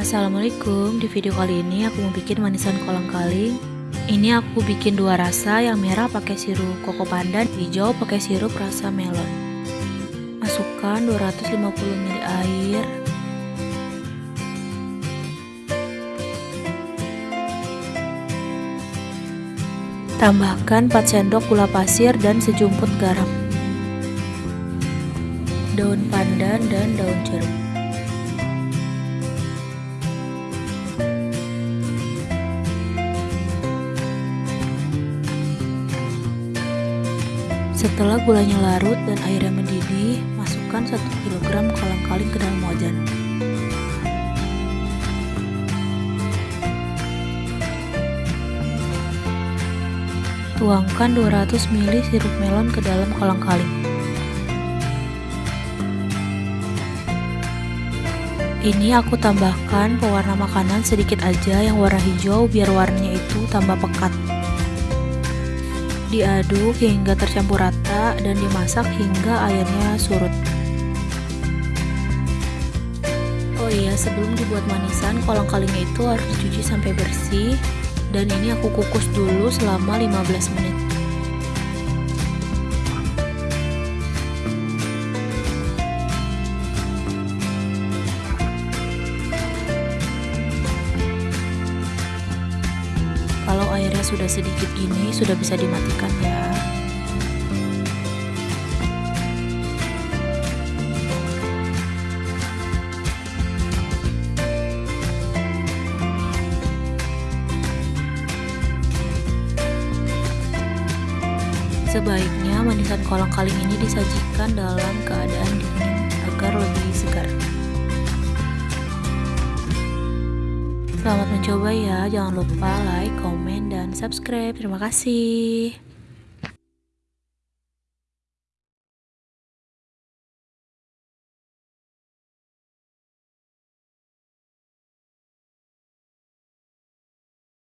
Assalamualaikum, di video kali ini aku mau bikin manisan kolang kaling. Ini aku bikin dua rasa, yang merah pakai sirup koko pandan, hijau pakai sirup rasa melon. Masukkan 250 ml air. Tambahkan 4 sendok gula pasir dan sejumput garam. Daun pandan dan daun jeruk Setelah gulanya larut dan airnya mendidih, masukkan 1 kg kolang-kaling ke dalam wajan. Tuangkan 200 ml sirup melon ke dalam kolang-kaling. Ini aku tambahkan pewarna makanan sedikit aja yang warna hijau biar warnanya itu tambah pekat. Diaduk hingga tercampur rata dan dimasak hingga airnya surut. Oh iya, sebelum dibuat manisan, kolang kalingnya itu harus dicuci sampai bersih dan ini aku kukus dulu selama 15 menit. Airnya sudah sedikit gini, sudah bisa dimatikan ya. Sebaiknya manisan kolang kaling ini disajikan dalam keadaan dingin agar lebih segar. Selamat mencoba ya, jangan lupa like, komen, dan subscribe. Terima kasih.